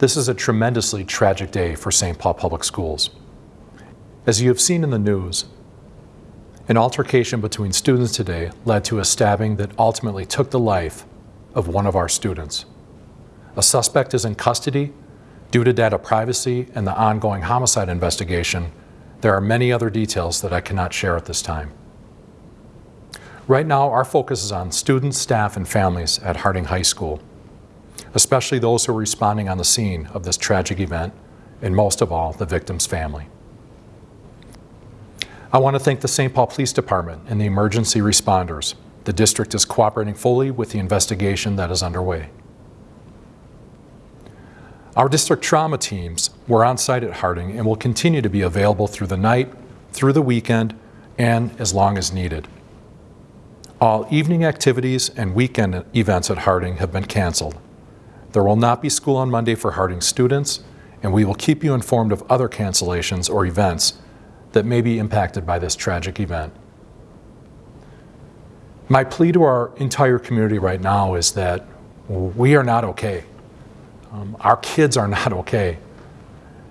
This is a tremendously tragic day for St. Paul Public Schools. As you have seen in the news, an altercation between students today led to a stabbing that ultimately took the life of one of our students. A suspect is in custody due to data privacy and the ongoing homicide investigation. There are many other details that I cannot share at this time. Right now, our focus is on students, staff, and families at Harding High School, especially those who are responding on the scene of this tragic event, and most of all, the victim's family. I want to thank the St. Paul Police Department and the emergency responders. The district is cooperating fully with the investigation that is underway. Our district trauma teams were on site at Harding and will continue to be available through the night, through the weekend, and as long as needed. All evening activities and weekend events at Harding have been canceled. There will not be school on Monday for Harding students, and we will keep you informed of other cancellations or events that may be impacted by this tragic event. My plea to our entire community right now is that we are not okay. Um, our kids are not okay.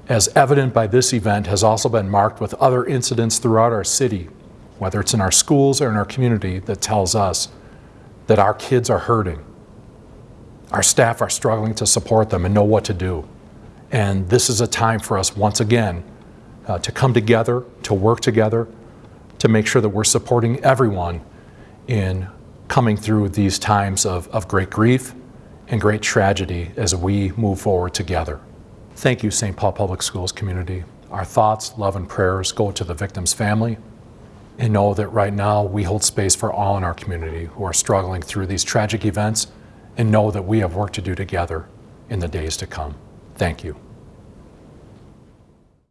As evident by this event has also been marked with other incidents throughout our city whether it's in our schools or in our community, that tells us that our kids are hurting. Our staff are struggling to support them and know what to do. And this is a time for us, once again, uh, to come together, to work together, to make sure that we're supporting everyone in coming through these times of, of great grief and great tragedy as we move forward together. Thank you, St. Paul Public Schools community. Our thoughts, love, and prayers go to the victim's family, and know that right now we hold space for all in our community who are struggling through these tragic events and know that we have work to do together in the days to come. Thank you.